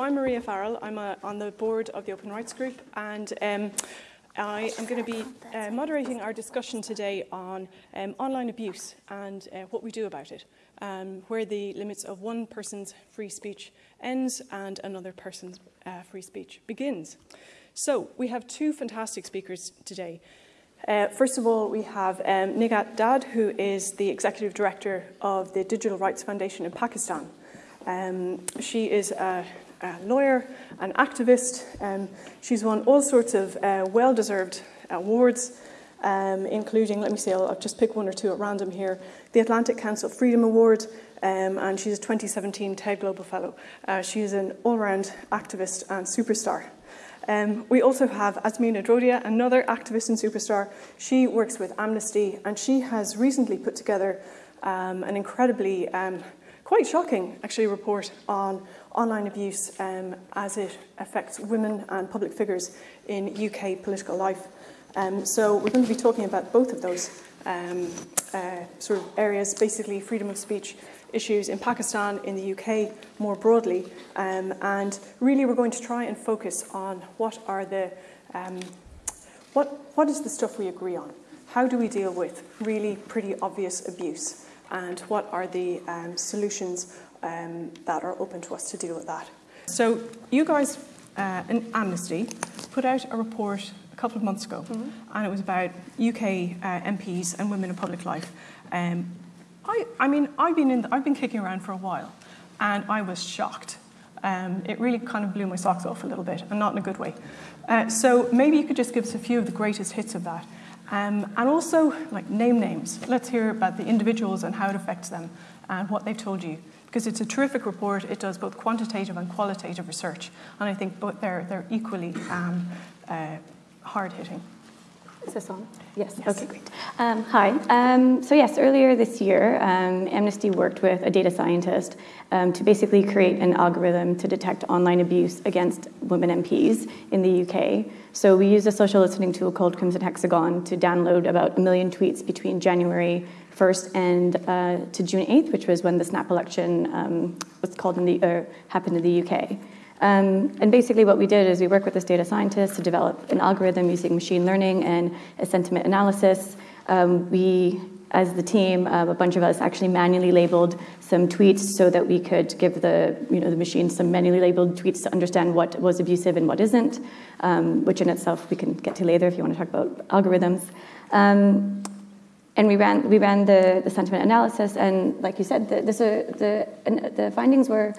I'm Maria Farrell. I'm a, on the board of the Open Rights Group and um, I am going to be uh, moderating our discussion today on um, online abuse and uh, what we do about it, um, where the limits of one person's free speech ends and another person's uh, free speech begins. So we have two fantastic speakers today. Uh, first of all, we have um, Nighat Dad, who is the Executive Director of the Digital Rights Foundation in Pakistan. Um, she is a, a, lawyer, an activist. Um, she's won all sorts of uh, well-deserved awards, um, including, let me see, I'll, I'll, just pick one or two at random here, the Atlantic Council Freedom Award, um, and she's a 2017 TED Global Fellow. Uh, she is an all-round activist and superstar. Um, we also have Azmina Dhrodia, another activist and superstar. She works with Amnesty, and she has recently put together um, an incredibly um, quite shocking, actually, report on online abuse um, as it affects women and public figures in UK political life. Um, so we're going to be talking about both of those um, uh, sort of areas, basically freedom of speech issues in Pakistan, in the UK more broadly, um, and really we're going to try and focus on what are the um, what what is the stuff we agree on. How do we deal with really pretty obvious abuse? and what are the um, solutions um, that are open to us to deal with that. So you guys uh, in Amnesty put out a report a couple of months ago, mm-hmm. and it was about UK uh, MPs and women in public life. Um, I, I mean, I've been, in the, I've been kicking around for a while, and I was shocked. Um, it really kind of blew my socks off a little bit, and not in a good way. Uh, so maybe you could just give us a few of the greatest hits of that. Um, and also, like, name names. Let's hear about the individuals and how it affects them and what they've told you. Because it's a terrific report. It does both quantitative and qualitative research. And I think both they're, they're equally um, uh, hard hitting. Is this on? Yes. yes. Okay, great. Um, hi. Um, so yes, earlier this year, um, Amnesty worked with a data scientist um, to basically create an algorithm to detect online abuse against women MPs in the UK. So we used a social listening tool called Crimson Hexagon to download about a million tweets between January 1st and uh, to June 8th, which was when the snap election um, was called in the happened in the UK. Um, and basically, what we did is we worked with this data scientist to develop an algorithm using machine learning and a sentiment analysis. Um, we, as the team, uh, a bunch of us actually manually labeled some tweets so that we could give the, you know, the machine some manually labeled tweets to understand what was abusive and what isn't, um, which in itself we can get to later if you want to talk about algorithms. And we ran, we ran the, the sentiment analysis, and like you said, the, the, the findings were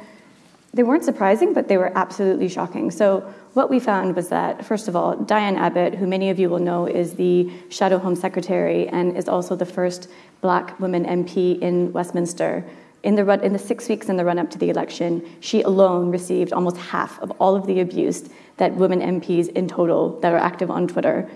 they weren't surprising, but they were absolutely shocking. So, what we found was that, first of all, Diane Abbott, who many of you will know is the Shadow Home Secretary and is also the first black woman MP in Westminster, in the, run, in the six weeks in the run up to the election, she alone received almost half of all of the abuse that women MPs in total that are active on Twitter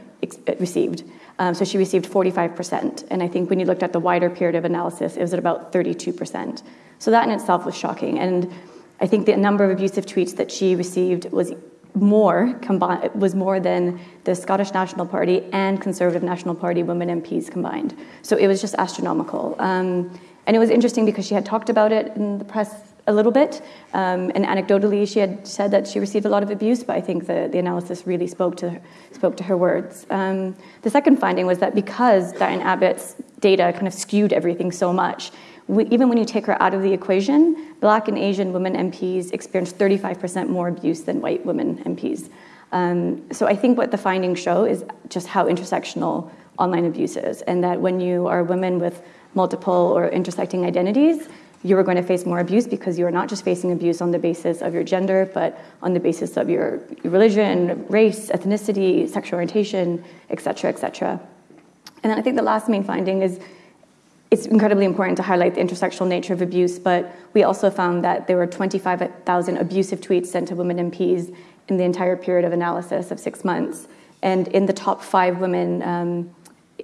received. Um, so she received 45%. And I think when you looked at the wider period of analysis, it was at about 32%. So that in itself was shocking. And I think the number of abusive tweets that she received was more combined was more than the Scottish National Party and Conservative National Party women MPs combined. So it was just astronomical. Um, and it was interesting because she had talked about it in the press a little bit, um, and anecdotally she had said that she received a lot of abuse. But I think the, the analysis really spoke to spoke to her words. Um, the second finding was that because Diane Abbott's data kind of skewed everything so much, we, even when you take her out of the equation, black and Asian women MPs experienced 35% more abuse than white women MPs. Um, so I think what the findings show is just how intersectional online abuse is, and that when you are women with multiple or intersecting identities, you are going to face more abuse because you are not just facing abuse on the basis of your gender, but on the basis of your religion, race, ethnicity, sexual orientation, et cetera, et cetera. And then I think the last main finding is it's incredibly important to highlight the intersectional nature of abuse, but we also found that there were 25,000 abusive tweets sent to women MPs in the entire period of analysis of six months. And in the top five women, um,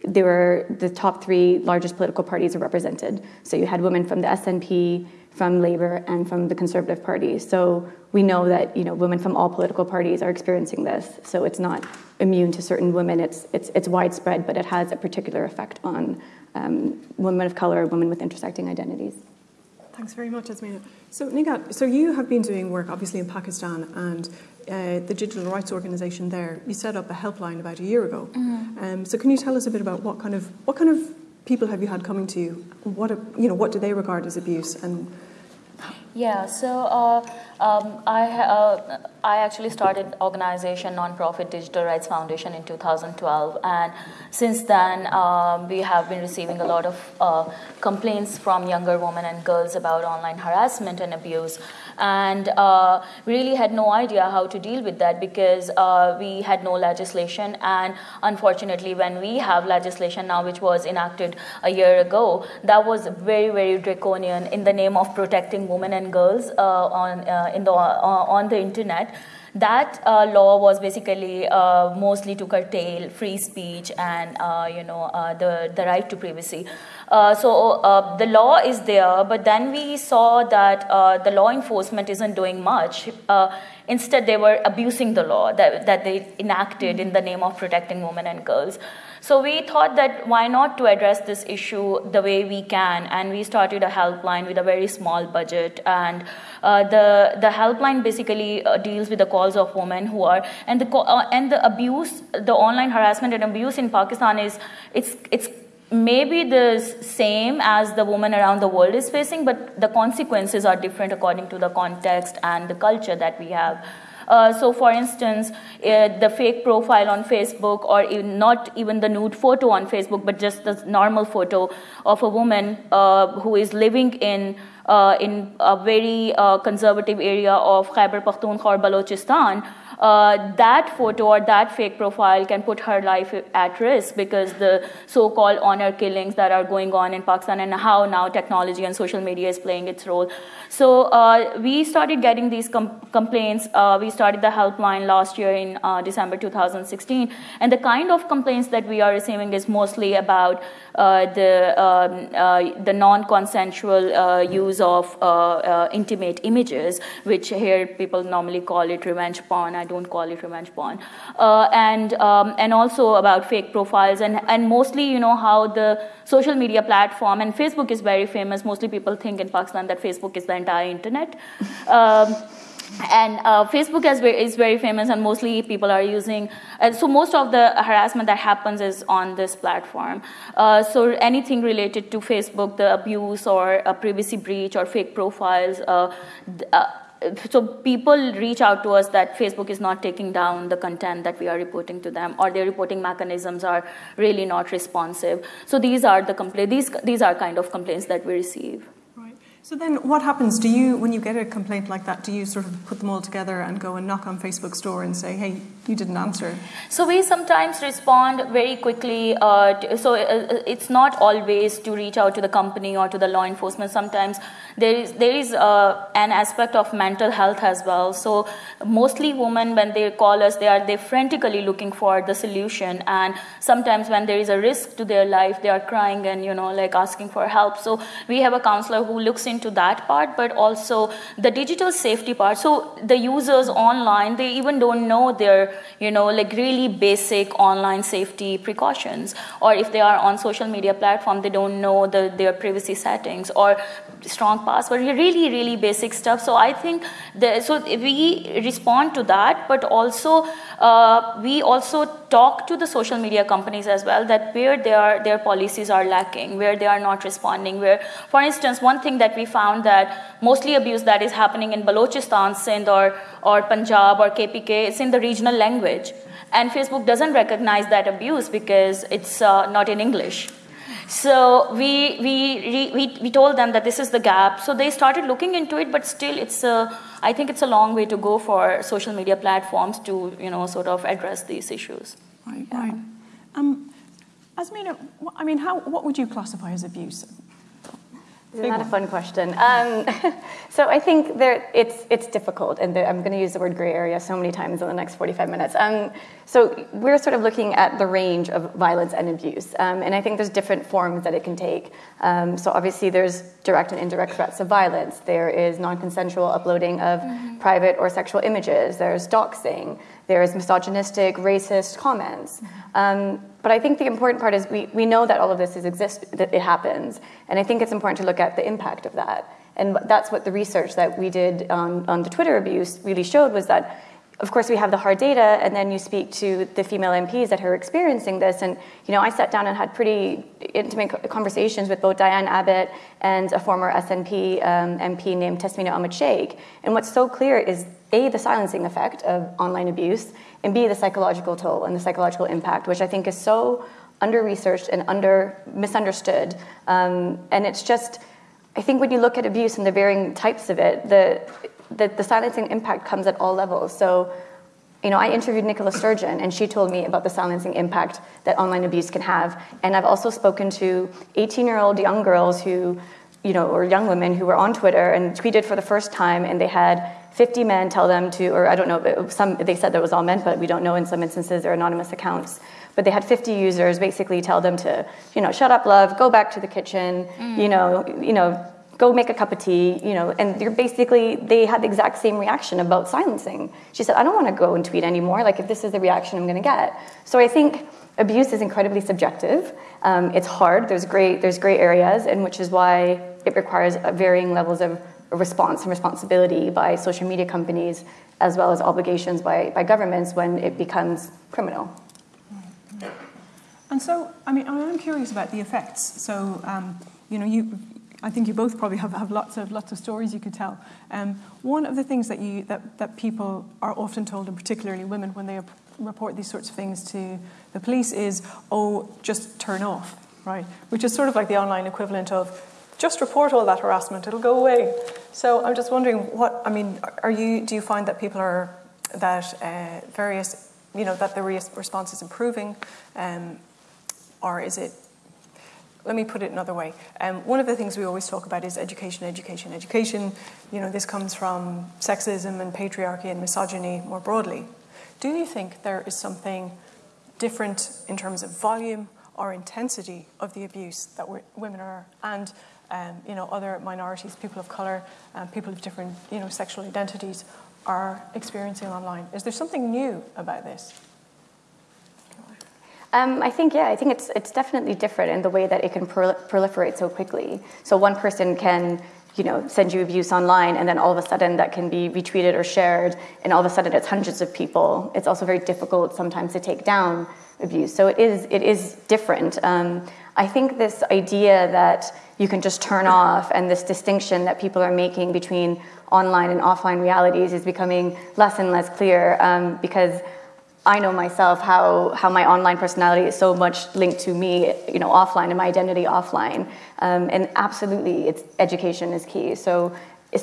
there were the top three largest political parties are represented. So you had women from the SNP, from Labour, and from the Conservative Party. So we know that you know women from all political parties are experiencing this. So it's not immune to certain women. It's it's it's widespread, but it has a particular effect on um, women of color, women with intersecting identities. Thanks very much, Azmina. So, Nighat, so you have been doing work obviously in Pakistan and uh, the digital rights organisation there. You set up a helpline about a year ago. Mm-hmm. Um, so, can you tell us a bit about what kind of what kind of people have you had coming to you? What you know, what do they regard as abuse and yeah, so uh, um, I, uh, I actually started organization nonprofit Digital Rights Foundation in 2012, and since then um, we have been receiving a lot of uh, complaints from younger women and girls about online harassment and abuse and uh, really had no idea how to deal with that because uh, we had no legislation. And unfortunately, when we have legislation now, which was enacted a year ago, that was very, very draconian in the name of protecting women and girls uh, on uh, in the uh, on the internet that uh, law was basically uh, mostly to curtail free speech and uh, you know the the right to privacy. Uh, so uh, the law is there, but then we saw that uh, the law enforcement isn't doing much. instead, they were abusing the law that, that they enacted in the name of protecting women and girls. So we thought that why not to address this issue the way we can, and we started a helpline with a very small budget. And uh, the the helpline basically uh, deals with the calls of women who are and the uh, and the abuse, the online harassment and abuse in Pakistan is it's it's maybe the same as the woman around the world is facing, but the consequences are different according to the context and the culture that we have. Uh, so, for instance, uh, the fake profile on Facebook, or even not even the nude photo on Facebook, but just the normal photo of a woman uh, who is living in uh, in a very uh, conservative area of Khyber Pakhtunkhwa or Balochistan uh, that photo or that fake profile can put her life at risk because the so-called honor killings that are going on in Pakistan and how now technology and social media is playing its role. So uh, we started getting these com- complaints. Uh, we started the helpline last year in uh, December 2016, and the kind of complaints that we are receiving is mostly about the um, uh, the non-consensual use of intimate images, which here people normally call it revenge porn. I don't call it revenge porn. Uh, and um, and also about fake profiles and and mostly you know how the social media platform and Facebook is very famous. Mostly people think in Pakistan that Facebook is the entire internet. Um, and uh, Facebook is very, is very, famous, and mostly people are using. Uh, so most of the harassment that happens is on this platform. Uh, so anything related to Facebook, the abuse or a privacy breach or fake profiles. Uh, uh, so people reach out to us that Facebook is not taking down the content that we are reporting to them, or their reporting mechanisms are really not responsive. So these are the compla- these these are kind of complaints that we receive. So then what happens? Do you, when you get a complaint like that, do you sort of put them all together and go and knock on Facebook's door and say, hey, you didn't answer? So we sometimes respond very quickly. Uh, to, so uh, uh, it's not always to reach out to the company or to the law enforcement. Sometimes there is, there is uh, an aspect of mental health as well. So mostly women, when they call us, they are they frantically looking for the solution. And sometimes when there is a risk to their life, they are crying and, you know, like asking for help. So we have a counselor who looks into that part, but also the digital safety part. So the users online, they even don't know their, you know, like really basic online safety precautions. Or if they are on social media platform, they don't know the, their privacy settings or strong password, really, really basic stuff. So I think the, so we respond to that, but also uh, we also talk to the social media companies as well that where their their policies are lacking, where they are not responding. Where, for instance, one thing that we found that mostly abuse that is happening in Balochistan, Sindh, or or Punjab or KPK, it's in the regional language, and Facebook doesn't recognize that abuse because it's uh, not in English. So we, we, we, we told them that this is the gap. So they started looking into it, but still it's a, I think it's a long way to go for social media platforms to, you know, sort of address these issues. Right, yeah. right. Um, Azmina, I mean, how, what would you classify as abuse? Isn't that a fun question? Um, so I think there, it's, it's difficult, and I'm going to use the word gray area so many times in the next 45 minutes. Um, so we're sort of looking at the range of violence and abuse, um, and I think there's different forms that it can take. Um, so obviously there's direct and indirect threats of violence. There is non-consensual uploading of mm-hmm. private or sexual images. There's doxing. There's misogynistic, racist comments. Um, but I think the important part is we, we know that all of this is exist, that it happens. And I think it's important to look at the impact of that. And that's what the research that we did on, on the Twitter abuse really showed was that of course, we have the hard data, and then you speak to the female MPs that are experiencing this. And you know, I sat down and had pretty intimate conversations with both Diane Abbott and a former SNP um, MP named Tasmina Ahmed Sheikh. And what's so clear is a the silencing effect of online abuse, and b the psychological toll and the psychological impact, which I think is so under researched and under misunderstood. Um, and it's just, I think when you look at abuse and the varying types of it, the the, the silencing impact comes at all levels. So, you know, I interviewed Nicola Sturgeon, and she told me about the silencing impact that online abuse can have. And I've also spoken to 18-year-old young girls who, you know, or young women who were on Twitter and tweeted for the first time, and they had 50 men tell them to, or I don't know, some they said that was all men, but we don't know. In some instances, they're anonymous accounts. But they had 50 users basically tell them to, you know, shut up, love, go back to the kitchen, mm. you know, you know, go make a cup of tea, you know, and they're basically, they had the exact same reaction about silencing. She said, I don't want to go and tweet anymore, like if this is the reaction I'm going to get. So I think abuse is incredibly subjective. Um, it's hard, there's great, there's gray areas, and which is why it requires varying levels of response and responsibility by social media companies, as well as obligations by, by governments when it becomes criminal. And so, I mean, I'm curious about the effects. So, um, you know, you I think you both probably have, have lots of lots of stories you could tell. Um, one of the things that you that, that people are often told, and particularly women, when they report these sorts of things to the police, is "Oh, just turn off," right? Which is sort of like the online equivalent of "Just report all that harassment; it'll go away." So I'm just wondering, what I mean, are you? Do you find that people are that uh, various, you know, that the response is improving, um, or is it let me put it another way. Um, one of the things we always talk about is education, education, education. You know, this comes from sexism and patriarchy and misogyny more broadly. Do you think there is something different in terms of volume or intensity of the abuse that women are and um, you know other minorities, people of color, um, people of different you know sexual identities are experiencing online? Is there something new about this? Um, I think, yeah, I think it's, it's definitely different in the way that it can proliferate so quickly. So one person can you know, send you abuse online, and then all of a sudden that can be retweeted or shared, and all of a sudden it's hundreds of people. It's also very difficult sometimes to take down abuse. So it is, it is different. Um, I think this idea that you can just turn off and this distinction that people are making between online and offline realities is becoming less and less clear um, because I know myself how, how my online personality is so much linked to me, you know, offline and my identity offline. Um, and absolutely, it's education is key. So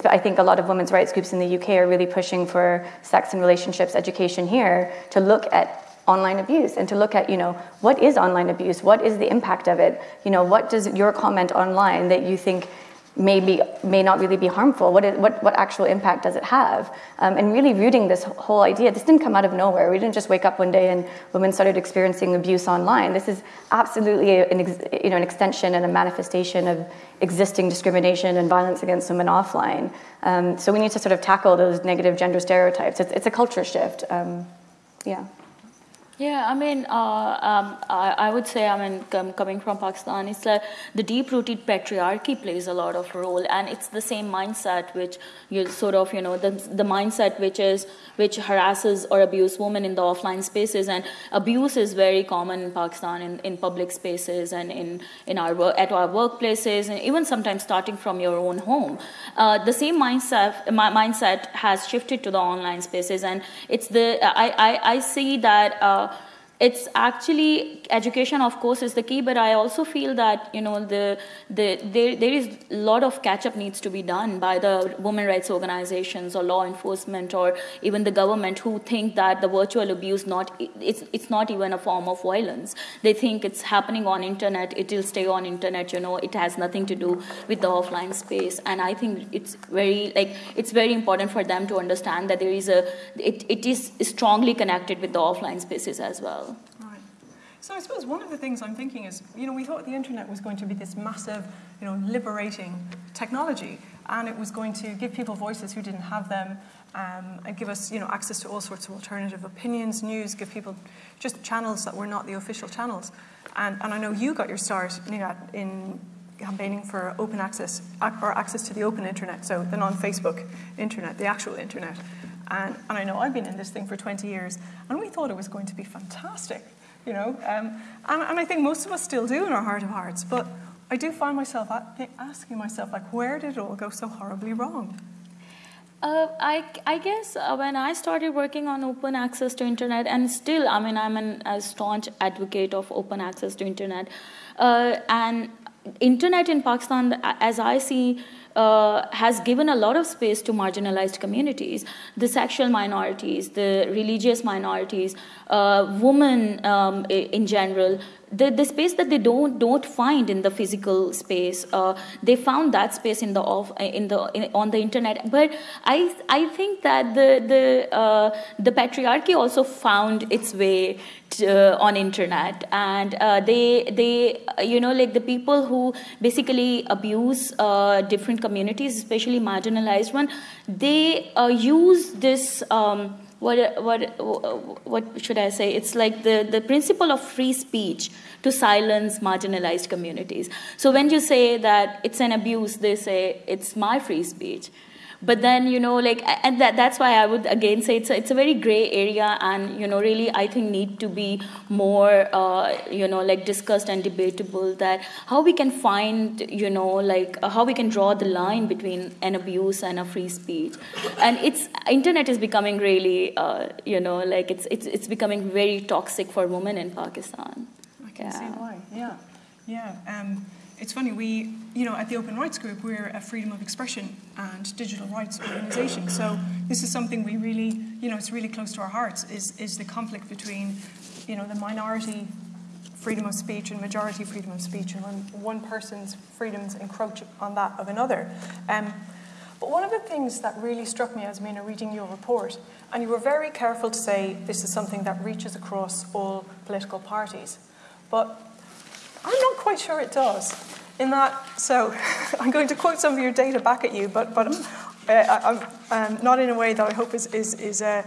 I think a lot of women's rights groups in the UK are really pushing for sex and relationships education here to look at online abuse and to look at, you know, what is online abuse? What is the impact of it? You know, what does your comment online that you think may, be, may not really be harmful. What, is, what, what actual impact does it have? Um, and really rooting this whole idea, this didn't come out of nowhere. We didn't just wake up one day and women started experiencing abuse online. This is absolutely an, you know, an extension and a manifestation of existing discrimination and violence against women offline. Um, so we need to sort of tackle those negative gender stereotypes. It's, it's a culture shift. Um, yeah. Yeah, I mean, uh, um, I, I, would say, I mean, com- coming from Pakistan, it's like the deep-rooted patriarchy plays a lot of role, and it's the same mindset which you sort of, you know, the the mindset which is which harasses or abuses women in the offline spaces, and abuse is very common in Pakistan in, in public spaces and in in our at our workplaces, and even sometimes starting from your own home. Uh, the same mindset my mindset has shifted to the online spaces, and it's the I I, I see that. Uh, it's actually education of course is the key but i also feel that you know the, the there, there is a lot of catch up needs to be done by the women rights organizations or law enforcement or even the government who think that the virtual abuse not it's it's not even a form of violence. They think it's happening on internet. It will stay on internet you know. It has nothing to do with the offline space. And i think it's very like it's very important for them to understand that there is a it, it is strongly connected with the offline spaces as well. So I suppose one of the things I'm thinking is, you know, we thought the internet was going to be this massive, you know, liberating technology, and it was going to give people voices who didn't have them, um, and give us you know, access to all sorts of alternative opinions, news, give people just channels that were not the official channels. And, and I know you got your start in campaigning for open access or access to the open internet, so the non-Facebook internet, the actual internet. And, and I know I've been in this thing for 20 years, and we thought it was going to be fantastic, you know. Um, and, and I think most of us still do in our heart of hearts, but I do find myself asking myself, like, where did it all go so horribly wrong? Uh, I, I guess uh, when I started working on open access to internet, and still, I mean, I'm an, a staunch advocate of open access to internet, uh, and internet in Pakistan, as I see, uh, has given a lot of space to marginalized communities, the sexual minorities, the religious minorities, uh, women um, in general, the, the space that they don't don't find in the physical space uh, they found that space in the off in the in, on the internet. But i i think that the the uh, the patriarchy also found its way to, uh, on internet. And uh, they they you know like the people who basically abuse uh, different communities especially marginalized one they uh, use this um, what, what, what should I say? It's like the, the principle of free speech to silence marginalized communities. So when you say that it's an abuse, they say it's my free speech but then you know like and that, that's why i would again say it's a, it's a very gray area and you know really i think need to be more uh, you know like discussed and debatable that how we can find you know like uh, how we can draw the line between an abuse and a free speech. And it's internet is becoming really uh, you know like it's it's it's becoming very toxic for women in pakistan. I can yeah. see why. Yeah. Yeah. Um, it's funny, we, you know, at the Open Rights Group, we're a freedom of expression and digital rights organization. So this is something we really, you know, it's really close to our hearts, is, is the conflict between, you know, the minority freedom of speech and majority freedom of speech, and when one person's freedoms encroach on that of another. Um, but one of the things that really struck me Azmina reading your report, and you were very careful to say this is something that reaches across all political parties, but I'm not quite sure it does. In that, so I'm going to quote some of your data back at you, but but uh, I, um, not in a way that I hope is is is uh,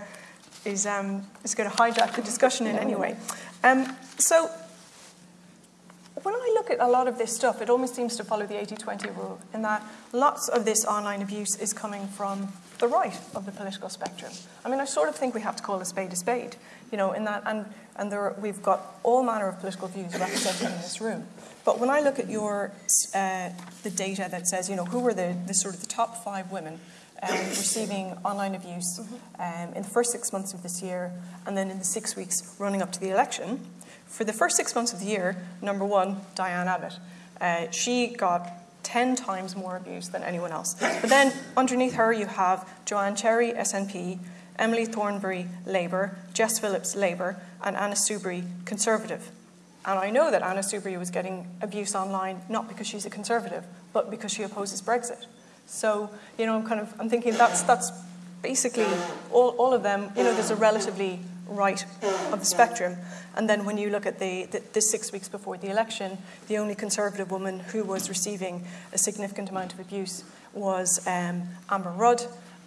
is um, is going to hijack the discussion in any way. Um, so when I look at a lot of this stuff, it almost seems to follow the 80-20 rule in that lots of this online abuse is coming from the right of the political spectrum. I mean, I sort of think we have to call a spade a spade, you know, in that, and and there are, we've got all manner of political views represented in this room. But when I look at your uh, the data that says, you know, who were the, the sort of the top five women um, receiving online abuse um, in the first six months of this year, and then in the six weeks running up to the election, for the first six months of the year, number one, Diane Abbott. Uh, she got 10 times more abuse than anyone else. But then underneath her, you have Joanna Cherry, SNP, Emily Thornberry, Labour, Jess Phillips, Labour, and Anna Soubry, Conservative. And I know that Anna Soubry was getting abuse online not because she's a Conservative, but because she opposes Brexit. So, you know, I'm kind of I'm thinking that's that's basically all, all of them, you know, there's a relatively right of the spectrum. And then when you look at the, the, the, six weeks before the election, the only Conservative woman who was receiving a significant amount of abuse was um, Amber Rudd,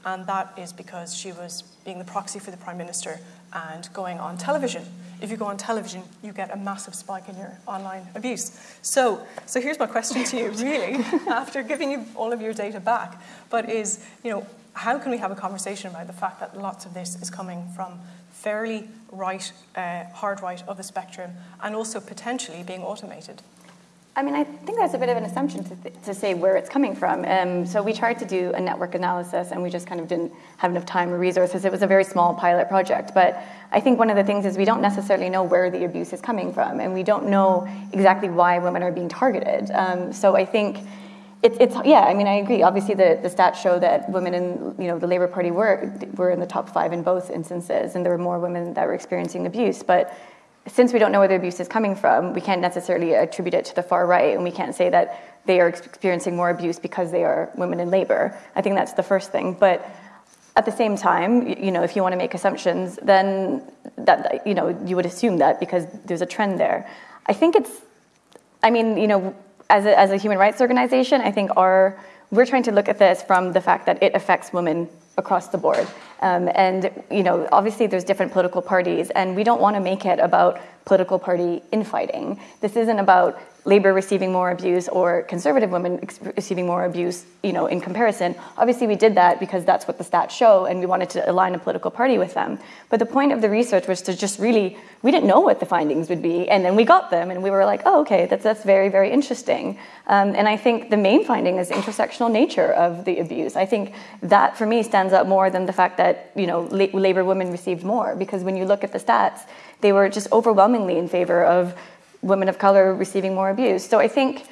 and that is because she was being the proxy for the Prime Minister and going on television. If you go on television, you get a massive spike in your online abuse. So, so here's my question to you, really, after giving you all of your data back, but is, you know, how can we have a conversation about the fact that lots of this is coming from fairly right, uh, hard right of the spectrum, and also potentially being automated? I mean, I think that's a bit of an assumption to, th- to say where it's coming from. Um, so we tried to do a network analysis, and we just kind of didn't have enough time or resources. It was a very small pilot project, but I think one of the things is we don't necessarily know where the abuse is coming from, and we don't know exactly why women are being targeted. Um, so I think. It, it's yeah. I mean, I agree. Obviously, the, the stats show that women in you know the Labour Party were were in the top five in both instances, and there were more women that were experiencing abuse. But since we don't know where the abuse is coming from, we can't necessarily attribute it to the far right, and we can't say that they are experiencing more abuse because they are women in Labour. I think that's the first thing. But at the same time, you know, if you want to make assumptions, then that you know you would assume that because there's a trend there. I think it's, I mean, you know, as a, as a human rights organization, I think our we're trying to look at this from the fact that it affects women across the board. Um, and you know, obviously, there's different political parties, and we don't want to make it about political party infighting. This isn't about Labour receiving more abuse or conservative women receiving more abuse, you know, in comparison. Obviously, we did that because that's what the stats show, and we wanted to align a political party with them. But the point of the research was to just really, we didn't know what the findings would be, and then we got them, and we were like, oh, okay, that's that's very very interesting. Um, and I think the main finding is the intersectional nature of the abuse. I think that for me stands out more than the fact that you know Labour women received more, because when you look at the stats, they were just overwhelmingly in favor of women of color receiving more abuse. So I think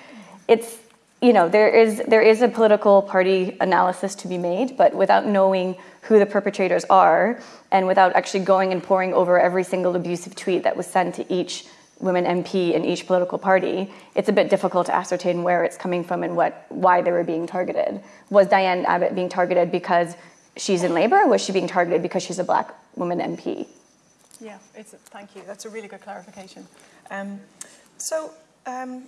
it's you know there is there is a political party analysis to be made, but without knowing who the perpetrators are and without actually going and poring over every single abusive tweet that was sent to each women MP in each political party, it's a bit difficult to ascertain where it's coming from and what why they were being targeted. Was Diane Abbott being targeted because she's in Labour, or was she being targeted because she's a black woman MP? Yeah, it's a, thank you. That's a really good clarification. Um, so, um,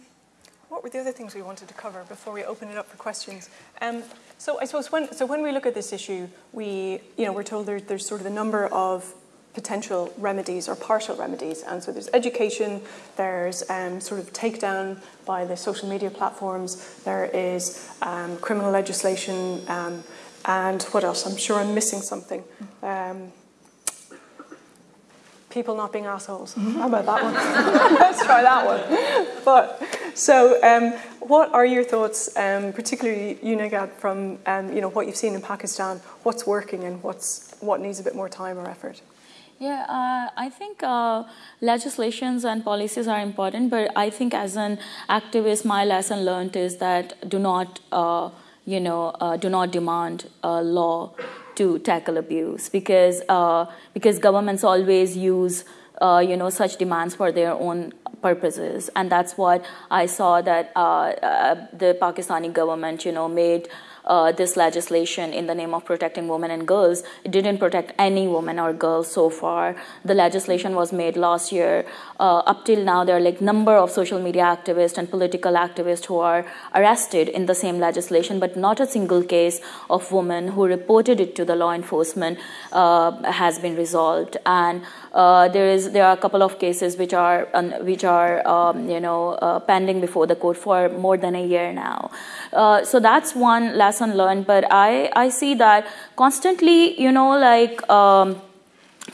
what were the other things we wanted to cover before we open it up for questions? Um, so, I suppose when so when we look at this issue, we you know we're told there, there's sort of a number of potential remedies or partial remedies, and so there's education, there's um, sort of takedown by the social media platforms, there is um, criminal legislation, um, and what else? I'm sure I'm missing something. People not being assholes. How about that one? Let's try that one. But so, um, what are your thoughts, um, particularly you, Nighat, from um, you know what you've seen in Pakistan? What's working and what's what needs a bit more time or effort? Yeah, uh, I think uh, legislations and policies are important, but I think as an activist, my lesson learned is that do not, uh, you know, uh, do not demand law to tackle abuse because uh, because governments always use uh, you know such demands for their own purposes. And that's what I saw that uh, uh the Pakistani government you know made uh, this legislation in the name of protecting women and girls. It didn't protect any woman or girl so far. The legislation was made last year. Uh, up till now, there are like number of social media activists and political activists who are arrested in the same legislation, but not a single case of woman who reported it to the law enforcement uh, has been resolved. And uh, there is there are a couple of cases which are which are um, you know uh, pending before the court for more than a year now. Uh, so that's one lesson learned. But I I see that constantly you know like. Um,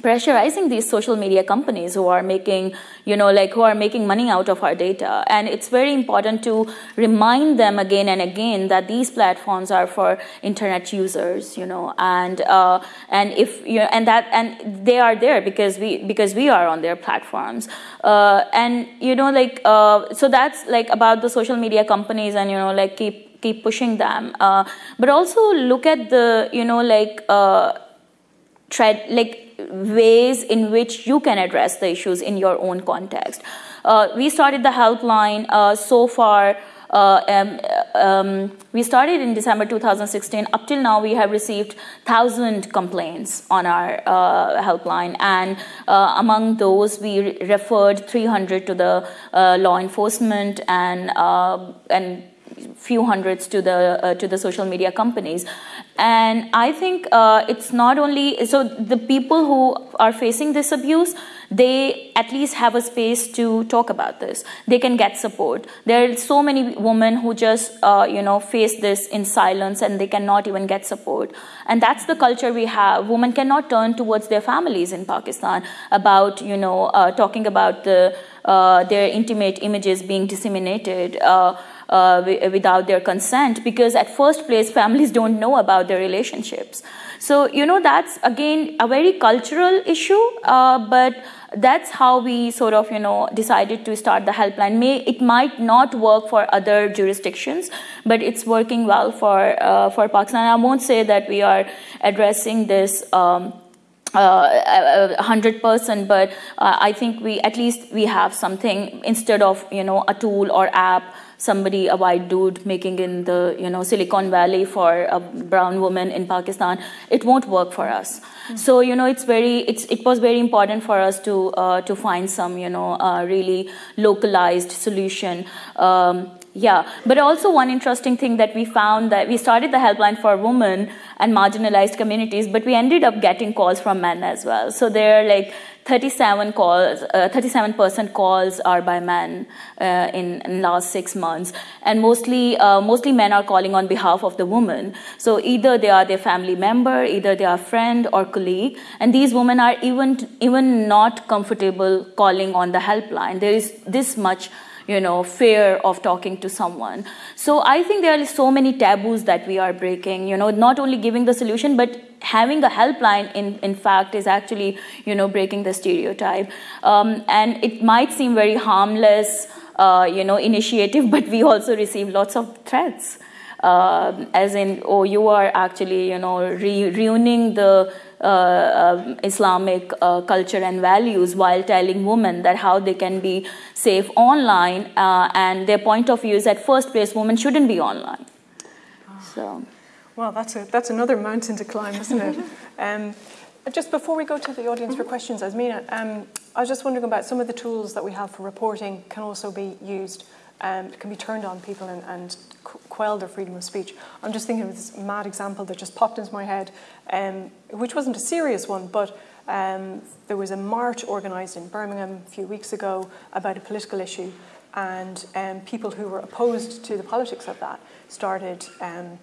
pressurizing these social media companies who are making you know like who are making money out of our data and it's very important to remind them again and again that these platforms are for internet users you know and uh, and if you know, and that and they are there because we because we are on their platforms uh, and you know like uh, so that's like about the social media companies and you know like keep keep pushing them uh, but also look at the you know like uh, tread like ways in which you can address the issues in your own context. Uh, we started the helpline uh, so far. Uh, um, um, we started in December 2016. Up till now, we have received thousand complaints on our uh, helpline, and uh, among those, we re referred 300 to the uh, law enforcement and and few hundreds to the uh, to the social media companies. And i think uh, it's not only so the people who are facing this abuse they at least have a space to talk about this. They can get support. There are so many women who just uh, you know face this in silence and they cannot even get support. And that's the culture we have. Women cannot turn towards their families in pakistan about you know uh, talking about the uh, their intimate images being disseminated uh, uh, without their consent because at first place families don't know about their relationships. So you know that's again a very cultural issue uh, but that's how we sort of you know decided to start the helpline. May it might not work for other jurisdictions but it's working well for uh, for pakistan. I won't say that we are addressing this um, uh, 100% but uh, i think we at least we have something instead of you know a tool or app somebody, a white dude, making in the you know Silicon Valley for a brown woman in Pakistan, it won't work for us. Mm-hmm. So you know, it's very, it's it was very important for us to uh, to find some you know uh, really localized solution. Um, Yeah, but also one interesting thing that we found that we started the helpline for women and marginalized communities, but we ended up getting calls from men as well. So they're like 37 calls, uh, 37% calls are by men uh, in, in last six months, and mostly uh, mostly men are calling on behalf of the woman. So either they are their family member, either they are friend or colleague, and these women are even even not comfortable calling on the helpline. There is this much you know fear of talking to someone. So i think there are so many taboos that we are breaking you know not only giving the solution but having a helpline in, in fact is actually you know breaking the stereotype. Um, and it might seem very harmless uh, you know initiative but we also receive lots of threats. Uh, as in oh you are actually you know re- ruining the Islamic uh, culture and values while telling women that how they can be safe online. Uh, and their point of view is that first place, women shouldn't be online. So. Well, that's, a, that's another mountain to climb, isn't it? um, just before we go to the audience for questions, Azmina, um, I was just wondering about some of the tools that we have for reporting can also be used, um, can be turned on people and, and quell their freedom of speech. I'm just thinking of this mad example that just popped into my head, um, which wasn't a serious one, but um, there was a march organised in Birmingham a few weeks ago about a political issue, and um, people who were opposed to the politics of that started um,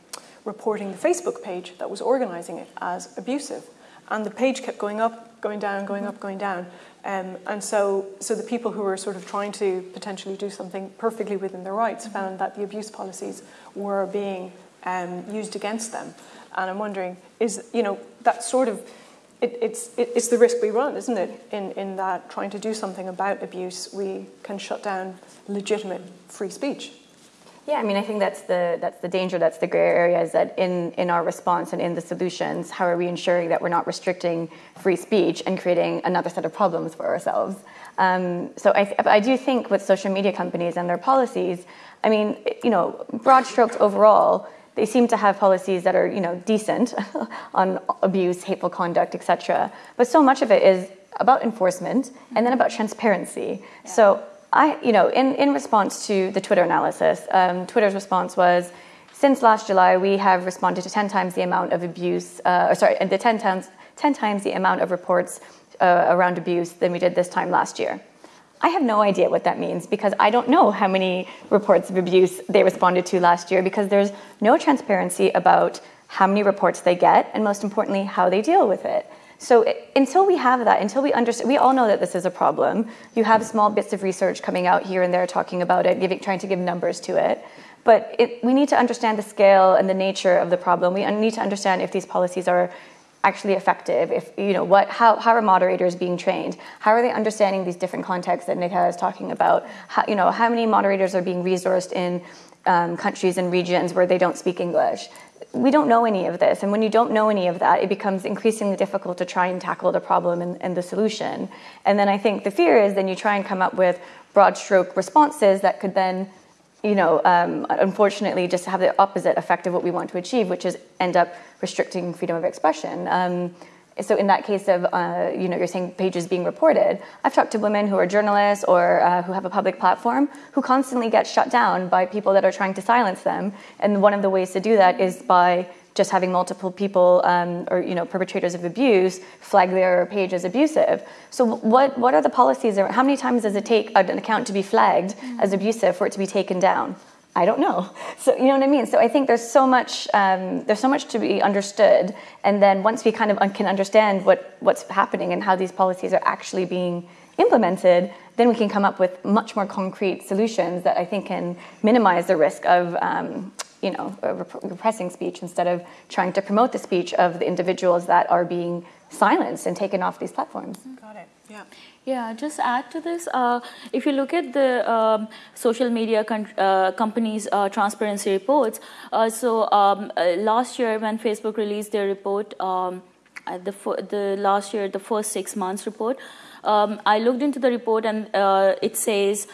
reporting the Facebook page that was organising it as abusive. And the page kept going up, going down, going up, going down. Um, and so, so the people who were sort of trying to potentially do something perfectly within their rights found that the abuse policies were being um, used against them. And I'm wondering, is you know that sort of it, it's it, it's the risk we run, isn't it? In in that trying to do something about abuse, we can shut down legitimate free speech. Yeah, I mean, I think that's the that's the danger, that's the gray area, is that in in our response and in the solutions, how are we ensuring that we're not restricting free speech and creating another set of problems for ourselves? Um, so I, I do think with social media companies and their policies, I mean, you know, broad strokes overall, they seem to have policies that are you know decent on abuse, hateful conduct, etc. But so much of it is about enforcement and then about transparency. Yeah. So I, you know, in, in response to the Twitter analysis, um, Twitter's response was, since last July, we have responded to 10 times the amount of abuse, uh, or sorry, the 10 times, 10 times the amount of reports uh, around abuse than we did this time last year. I have no idea what that means because I don't know how many reports of abuse they responded to last year because there's no transparency about how many reports they get and most importantly, how they deal with it. So until we have that, until we understand, we all know that this is a problem. You have small bits of research coming out here and there talking about it, giving, trying to give numbers to it. But it, we need to understand the scale and the nature of the problem. We need to understand if these policies are actually effective if you know what how, how are moderators being trained how are they understanding these different contexts that Nighat is talking about how, you know how many moderators are being resourced in um, countries and regions where they don't speak english we don't know any of this. And when you don't know any of that, it becomes increasingly difficult to try and tackle the problem and, and, the solution. And then I think the fear is then you try and come up with broad stroke responses that could then, you know, um, unfortunately just have the opposite effect of what we want to achieve, which is end up restricting freedom of expression. Um, so in that case of uh, you know you're saying pages being reported i've talked to women who are journalists or uh, who have a public platform who constantly get shut down by people that are trying to silence them and one of the ways to do that is by just having multiple people um, or you know perpetrators of abuse flag their page as abusive so what what are the policies how many times does it take an account to be flagged mm-hmm. as abusive for it to be taken down I don't know. So you know what I mean. So I think there's so much um, there's so much to be understood, and then once we kind of can understand what what's happening and how these policies are actually being implemented, then we can come up with much more concrete solutions that I think can minimize the risk of. Um, you know, repressing speech instead of trying to promote the speech of the individuals that are being silenced and taken off these platforms. Got it. Yeah. Yeah, just add to this. Uh, if you look at the um, social media uh, companies' uh, transparency reports, uh, so um, uh, last year when Facebook released their report, um, the the last year the first six months report, um, I looked into the report and uh, it says.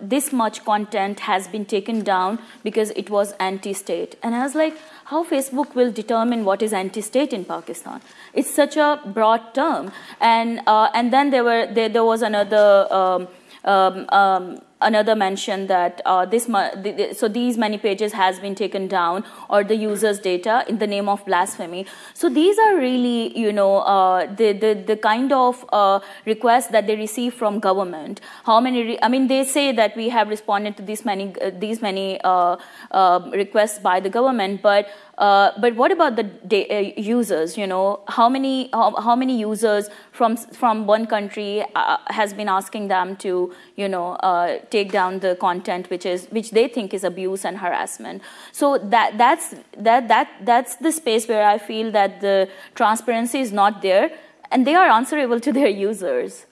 This much content has been taken down because it was anti-state, and I was like, how Facebook will determine what is anti-state in Pakistan. It's such a broad term, and uh, and then there were there, there was another. Um, um, um, another mention that uh, this so these many pages has been taken down or the user's data in the name of blasphemy. So these are really you know uh, the, the the kind of uh, requests that they receive from government. How many? I mean, they say that we have responded to these many uh, these many uh, uh, requests by the government, but uh, but what about the uh, users? You know, how many how, how, many users from from one country uh, has been asking them to you know uh, take down the content which is which they think is abuse and harassment? So that that's that that that's the space where I feel that the transparency is not there, and they are answerable to their users.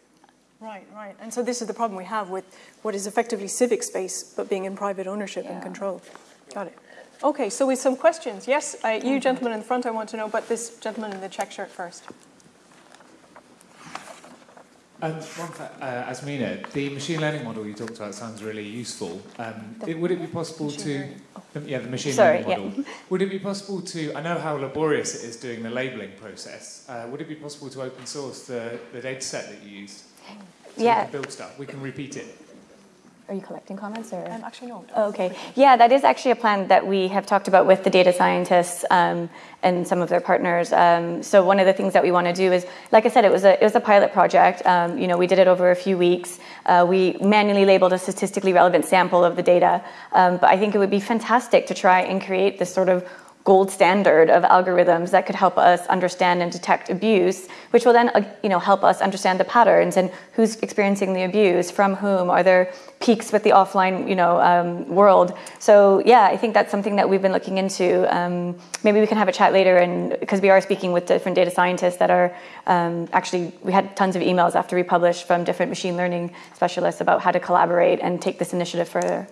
Right, right. And so this is the problem we have with what is effectively civic space, but being in private ownership yeah. and control. Got it. Okay, so with some questions. Yes, uh, you mm-hmm. gentlemen in the front, I want to know, but this gentleman in the check shirt first. Um, one for, uh, Azmina, the machine learning model you talked about sounds really useful. Um, it, would it be possible to, um, yeah, the machine Sorry, learning model. Yeah. Would it be possible to, I know how laborious it is doing the labeling process. Uh, would it be possible to open source the, the data set that you used? So yeah. build stuff. We can repeat it. Are you collecting comments or? Um, actually, no. Oh, okay. Yeah, that is actually a plan that we have talked about with the data scientists um, and some of their partners. Um, so one of the things that we want to do is, like I said, it was a it was a pilot project. Um, you know, we did it over a few weeks. Uh, we manually labeled a statistically relevant sample of the data. Um, but I think it would be fantastic to try and create this sort of gold standard of algorithms that could help us understand and detect abuse, which will then uh, you know, help us understand the patterns and who's experiencing the abuse, from whom, are there peaks with the offline you know, um, world. So yeah, I think that's something that we've been looking into. Um, maybe we can have a chat later and because we are speaking with different data scientists that are um, actually, we had tons of emails after we published from different machine learning specialists about how to collaborate and take this initiative further.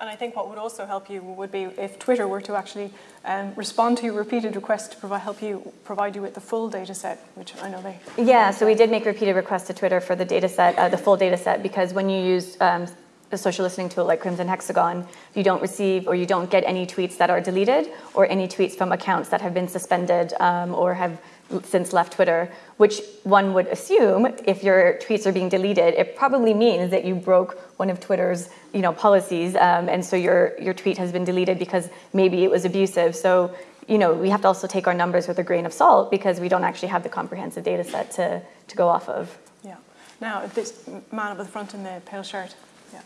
And I think what would also help you would be if Twitter were to actually um, respond to your repeated requests to provide, help you provide you with the full data set, which I know they. Yeah, so we did make repeated requests to Twitter for the data set, uh, the full data set, because when you use um, a social listening tool like Crimson Hexagon, you don't receive or you don't get any tweets that are deleted or any tweets from accounts that have been suspended um, or have since left Twitter, which one would assume if your tweets are being deleted, it probably means that you broke one of Twitter's you know, policies, um, and so your, your tweet has been deleted because maybe it was abusive. So you know, we have to also take our numbers with a grain of salt because we don't actually have the comprehensive data set to, to go off of. Yeah. Now, this man up the front in the pale shirt. Yeah.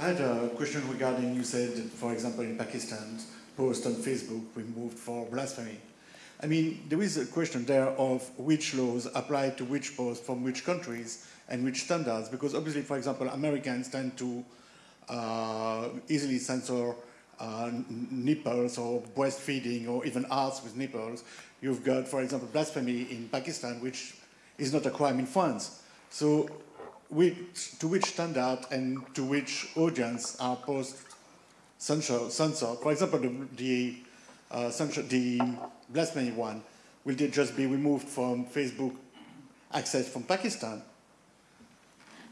I had a question regarding, you said, for example, in Pakistan, post on Facebook removed for blasphemy. I mean, there is a question there of which laws apply to which posts from which countries and which standards, because obviously, for example, Americans tend to uh, easily censor uh, nipples or breastfeeding or even arts with nipples. You've got, for example, blasphemy in Pakistan, which is not a crime in France. So which, to which standard and to which audience are posts censored? For example, the, the, uh, censor, the blasphemy one, will just be removed from Facebook access from Pakistan?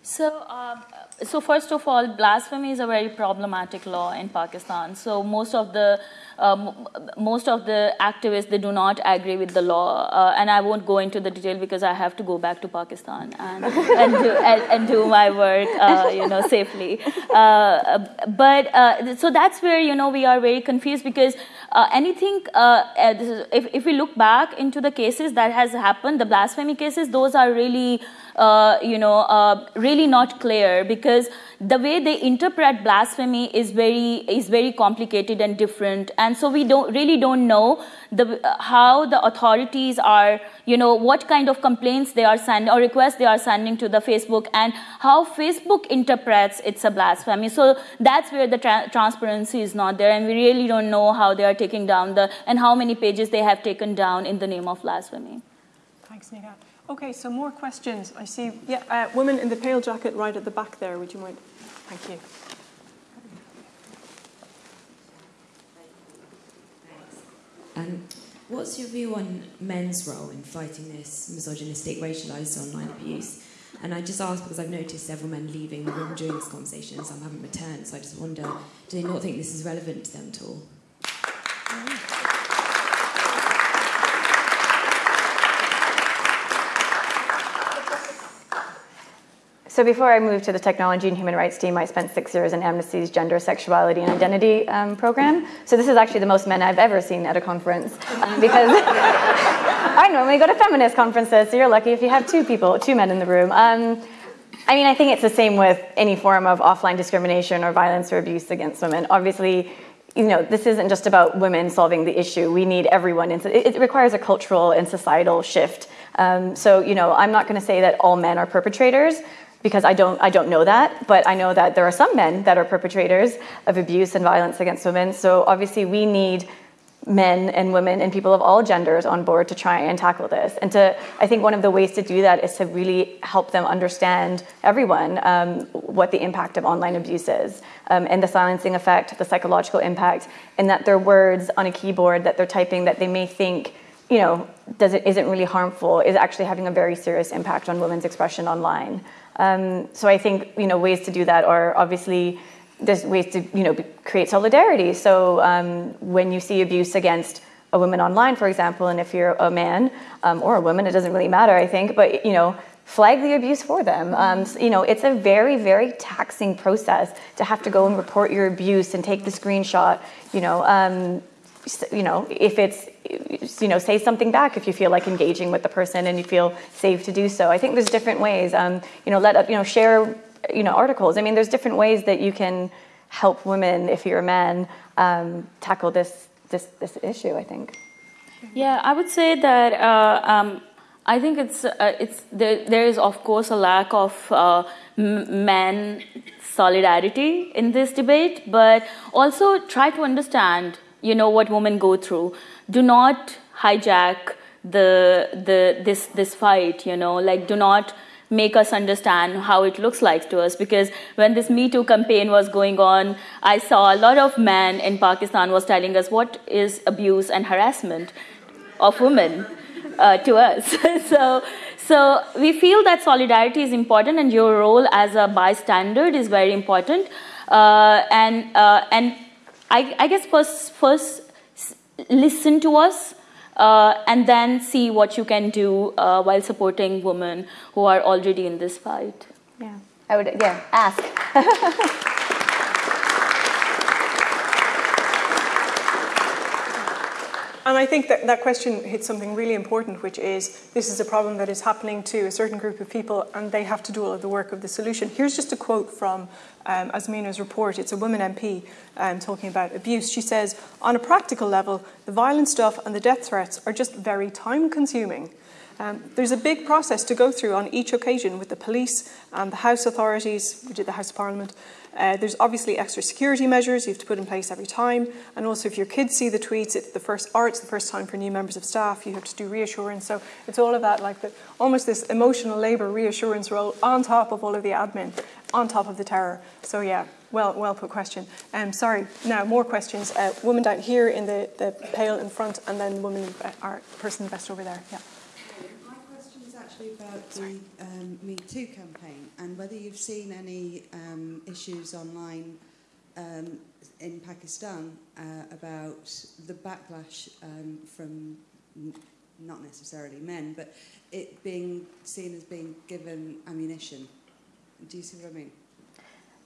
So, um, so first of all, blasphemy is a very problematic law in Pakistan. So most of the um, most of the activists they do not agree with the law, uh, and I won't go into the detail because I have to go back to Pakistan and and, do, and, and do my work, uh, you know, safely. Uh, but uh, so that's where you know we are very confused because uh, anything uh, if if we look back into the cases that has happened, the blasphemy cases, those are really uh, you know, uh, really not clear because the way they interpret blasphemy is very is very complicated and different, and so we don't really don't know the how the authorities are, you know, what kind of complaints they are sending or requests they are sending to the Facebook, and how Facebook interprets it's a blasphemy. So that's where the tra transparency is not there, and we really don't know how they are taking down the and how many pages they have taken down in the name of blasphemy. Thanks, Nighat. Okay, so more questions. I see, yeah, uh, woman in the pale jacket right at the back there. Would you mind? Thank you. Um, what's your view on men's role in fighting this misogynistic, racialised online abuse? And I just ask because I've noticed several men leaving the room during this conversation, some haven't returned. So I just wonder, do they not think this is relevant to them at all? So before I moved to the technology and human rights team, I spent six years in Amnesty's gender, sexuality, and identity um, program. So this is actually the most men I've ever seen at a conference um, because I normally go to feminist conferences. So you're lucky if you have two people, two men in the room. Um, I mean, I think it's the same with any form of offline discrimination or violence or abuse against women. Obviously, you know, this isn't just about women solving the issue. We need everyone. It, it requires a cultural and societal shift. Um, so, you know, I'm not going to say that all men are perpetrators because I don't, I don't know that, but I know that there are some men that are perpetrators of abuse and violence against women. So obviously, we need men and women and people of all genders on board to try and tackle this. And to, I think one of the ways to do that is to really help them understand, everyone, um, what the impact of online abuse is, um, and the silencing effect, the psychological impact, and that their words on a keyboard that they're typing that they may think, you know, does it, isn't really harmful, is actually having a very serious impact on women's expression online. Um, so I think, you know, ways to do that are obviously there's ways to you know create solidarity. So um, when you see abuse against a woman online, for example, and if you're a man um, or a woman, it doesn't really matter, I think. But you know, flag the abuse for them. Um, you know, it's a very very taxing process to have to go and report your abuse and take the screenshot. You know. Um, you know, if it's, you know, say something back if you feel like engaging with the person and you feel safe to do so. I think there's different ways. Um, you know, let up you know, share you know, articles. I mean, there's different ways that you can help women, if you're a man, um, tackle this, this, this issue, I think. Yeah, I would say that uh, um, I think it's, uh, it's there, there is, of course, a lack of uh, men solidarity in this debate, but also try to understand, you know, what women go through. Do not hijack the, the, this, this fight, you know, like do not make us understand how it looks like to us. Because when this me too campaign was going on i saw a lot of men in pakistan was telling us what is abuse and harassment of women uh, to us. So so we feel that solidarity is important and your role as a bystander is very important. Uh, and uh, and I, I guess first first listen to us uh, and then see what you can do uh, while supporting women who are already in this fight. Yeah, I would, yeah, ask. And I think that that question hits something really important, which is this is a problem that is happening to a certain group of people, and they have to do all of the work of the solution. Here's just a quote from um, Azmina's report. It's a woman MP um, talking about abuse. She says, On a practical level, the violent stuff and the death threats are just very time consuming. Um, there's a big process to go through on each occasion with the police and the House authorities, we did the House of Parliament, uh, there's obviously extra security measures you have to put in place every time. And also, if your kids see the tweets, it's the first, or it's the first time for new members of staff, you have to do reassurance. So it's all of that, like the, almost this emotional labour reassurance role on top of all of the admin, on top of the terror. So yeah, well, well put question. Um, sorry. Now more questions. Uh, woman down here in the, the pale in front, and then woman, uh, our person best over there. Yeah actually about the um, Me Too campaign and whether you've seen any um, issues online um, in Pakistan uh, about the backlash um, from not necessarily men, but it being seen as being given ammunition. Do you see what I mean?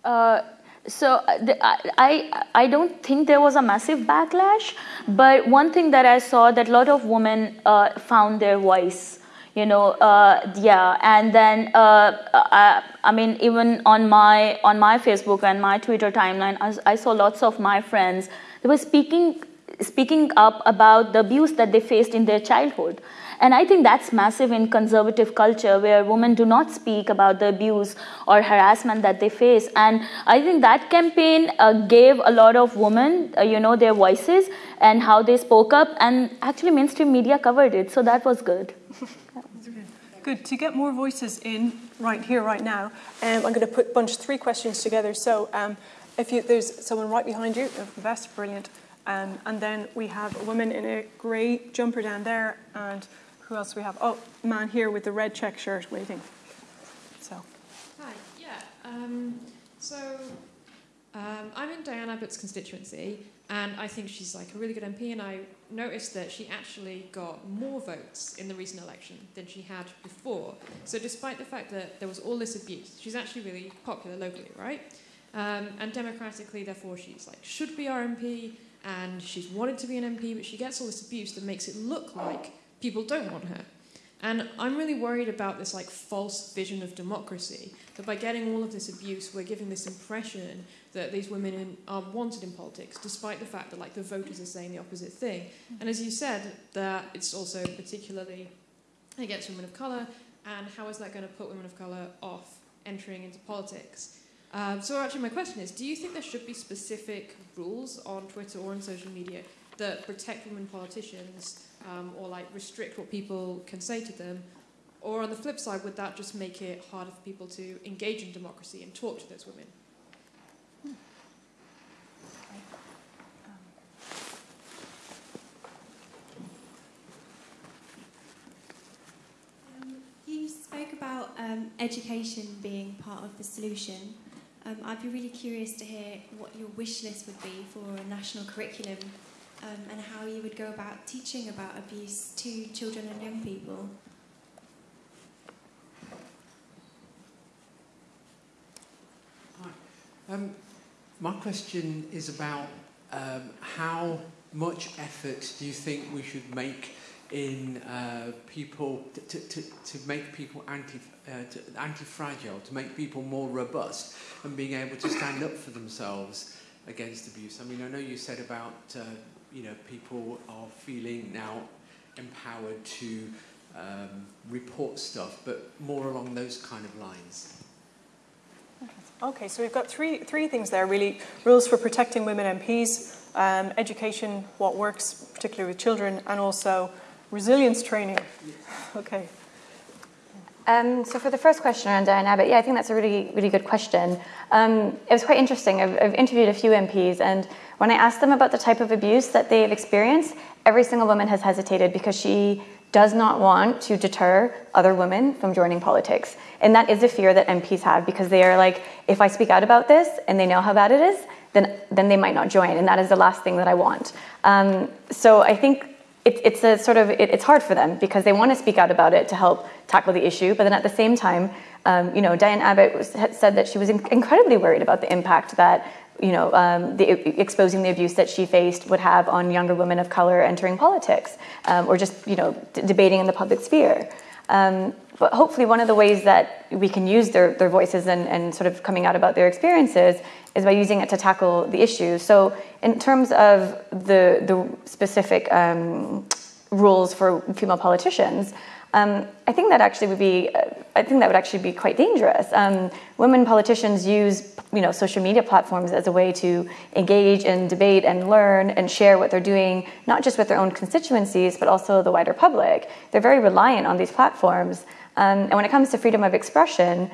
Uh, so uh, the, I, I don't think there was a massive backlash, but one thing that I saw that a lot of women uh, found their voice you know uh, yeah. And then uh, I, I, mean even on my on my facebook and my twitter timeline I, I, saw lots of my friends they were speaking speaking up about the abuse that they faced in their childhood. And i think that's massive in conservative culture where women do not speak about the abuse or harassment that they face. And i think that campaign uh, gave a lot of women uh, you know their voices and how they spoke up. And actually mainstream media covered it so that was good Good. To get more voices in right here, right now, um, I'm going to put a bunch three questions together. So um, if you, there's someone right behind you, the vest, brilliant. Um, and then we have a woman in a grey jumper down there. And who else do we have? Oh, man here with the red check shirt waiting. So. Hi, yeah. Um, so um, I'm in Diane Abbott's constituency, And I think she's like a really good MP, and I noticed that she actually got more votes in the recent election than she had before. So, despite the fact that there was all this abuse, she's actually really popular locally, right? Um, and democratically, therefore, she's like should be our MP, and she's wanted to be an MP, but she gets all this abuse that makes it look like people don't want her. And I'm really worried about this like false vision of democracy that by getting all of this abuse, we're giving this impression that these women in, are wanted in politics, despite the fact that like the voters are saying the opposite thing. And as you said, that it's also particularly against women of color. And how is that going to put women of color off entering into politics? Um, so actually, my question is: Do you think there should be specific rules on Twitter or on social media that protect women politicians? um, or like restrict what people can say to them? Or on the flip side, would that just make it harder for people to engage in democracy and talk to those women? Um, you spoke about um, education being part of the solution. Um, I'd be really curious to hear what your wish list would be for a national curriculum um, and how you would go about teaching about abuse to children and young people. Hi. Um, my question is about um, how much effort do you think we should make in uh, people to, to, to make people anti uh, to, anti-fragile, to make people more robust, and being able to stand up for themselves against abuse. I mean, I know you said about uh, you know, people are feeling now empowered to um, report stuff, but more along those kind of lines. Okay, so we've got three, three things there really. Rules for protecting women MPs, um, education, what works, particularly with children, and also resilience training. Okay. Um, so for the first question around Diane Abbott, yeah, I think that's a really, really good question. Um, it was quite interesting. I've, I've, interviewed a few MPs, and when I asked them about the type of abuse that they have experienced, every single woman has hesitated because she does not want to deter other women from joining politics. And that is a fear that MPs have because they are like, if I speak out about this and they know how bad it is, then, then they might not join. And that is the last thing that I want. Um, so I think it, it's a sort of it, it's hard for them because they want to speak out about it to help tackle the issue, but then at the same time, um, you know, Diane Abbott was, said that she was in, incredibly worried about the impact that you know um, the, exposing the abuse that she faced would have on younger women of color entering politics um, or just you know debating in the public sphere. Um, but hopefully, one of the ways that we can use their, their voices and, and sort of coming out about their experiences is by using it to tackle the issue. So, in terms of the, the specific um, rules for female politicians, um, I think that actually would be, uh, I think that would actually be quite dangerous. Um, women politicians use, you know, social media platforms as a way to engage and debate and learn and share what they're doing, not just with their own constituencies, but also the wider public. They're very reliant on these platforms. Um, and when it comes to freedom of expression,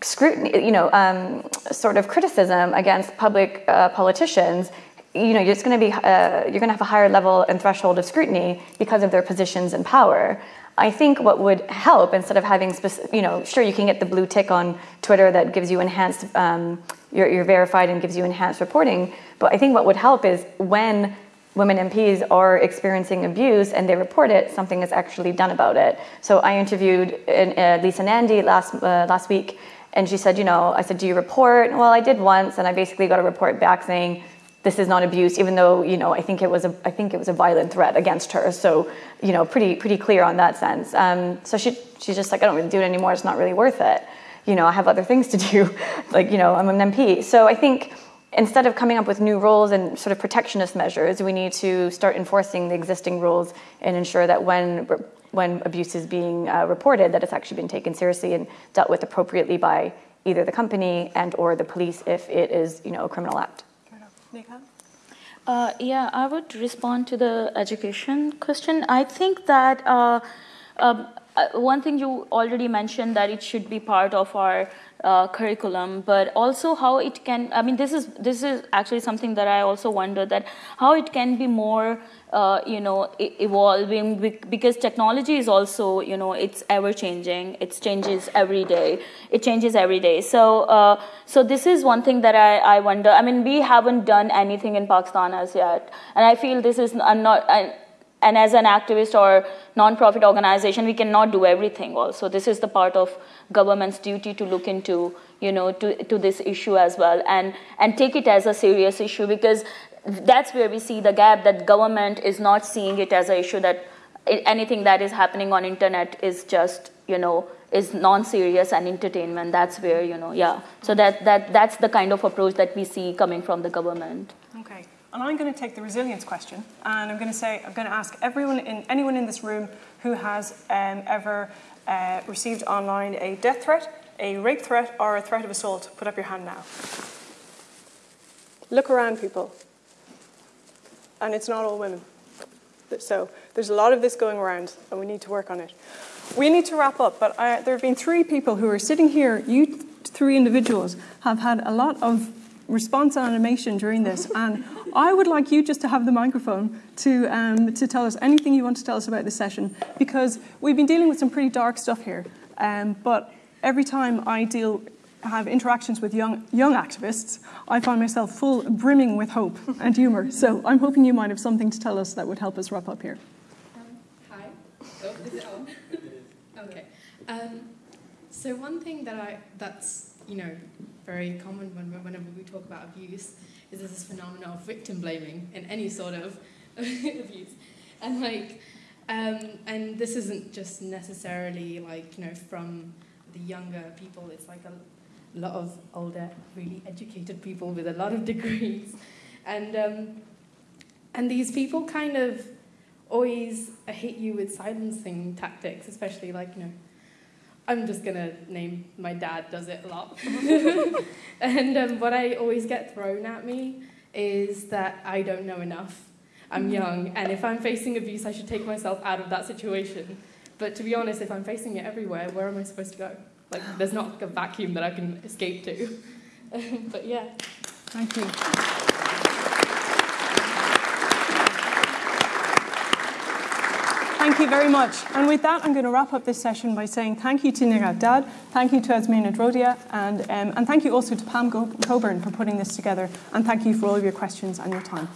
scrutiny, you know, um, sort of criticism against public uh, politicians, you know, it's going to be, uh, you're going to have a higher level and threshold of scrutiny because of their positions and power. I think what would help instead of having, specific, you know, sure you can get the blue tick on Twitter that gives you enhanced, um, you're, you're verified and gives you enhanced reporting. But I think what would help is when women MPs are experiencing abuse and they report it, something is actually done about it. So I interviewed uh, Lisa Nandy last uh, last week, and she said, you know, I said, do you report? Well, I did once, and I basically got a report back saying this is not abuse, even though you know I think it was a I think it was a violent threat against her. So you know, pretty pretty clear on that sense. Um, so she she's just like I don't really do it anymore. It's not really worth it. You know, I have other things to do. like you know, I'm an MP. So I think instead of coming up with new rules and sort of protectionist measures, we need to start enforcing the existing rules and ensure that when when abuse is being uh, reported, that it's actually been taken seriously and dealt with appropriately by either the company and or the police if it is you know a criminal act. Uh, yeah, I would respond to the education question. I think that uh, um, uh, one thing you already mentioned that it should be part of our uh, curriculum, but also how it can. I mean, this is this is actually something that I also wonder that how it can be more, uh, you know, evolving because technology is also, you know, it's ever changing. It changes every day. It changes every day. So, uh, so this is one thing that I, I wonder. I mean, we haven't done anything in Pakistan as yet, and I feel this is I'm not. I, and as an activist or non-profit organization, we cannot do everything. Also, this is the part of government's duty to look into, you know, to, to this issue as well, and and take it as a serious issue because that's where we see the gap that government is not seeing it as an issue that anything that is happening on internet is just, you know, is non-serious and entertainment. That's where, you know, yeah. So that that that's the kind of approach that we see coming from the government. And I'm going to take the resilience question, and I'm going to say, I'm going to ask everyone in anyone in this room who has um, ever uh, received online a death threat, a rape threat, or a threat of assault. Put up your hand now. Look around, people. And it's not all women. So there's a lot of this going around, and we need to work on it. We need to wrap up, but I, there have been three people who are sitting here. You three individuals have had a lot of response animation during this. And I would like you just to have the microphone to, um, to tell us anything you want to tell us about this session, because we've been dealing with some pretty dark stuff here. Um, but every time I deal have interactions with young young activists, I find myself full brimming with hope and humour. So I'm hoping you might have something to tell us that would help us wrap up here. Um, hi. Oh, is it on? okay. Um, so one thing that I that's you know very common when, whenever we talk about abuse is this phenomenon of victim blaming in any sort of abuse. And like, um, and this isn't just necessarily like, you know, from the younger people, it's like a lot of older, really educated people with a lot of degrees. And, um, and these people kind of always hit you with silencing tactics, especially like, you know, I'm just gonna name my dad does it a lot. and um, what I always get thrown at me is that I don't know enough. I'm mm-hmm. young, and if I'm facing abuse, I should take myself out of that situation. But to be honest, if I'm facing it everywhere, where am I supposed to go? Like, there's not a vacuum that I can escape to. but yeah. Thank you. Thank you very much. And with that, I'm going to wrap up this session by saying thank you to Nighat Dad, thank you to Azmina Dhrodia, and, um, and thank you also to Pam Coburn for putting this together, and thank you for all of your questions and your time.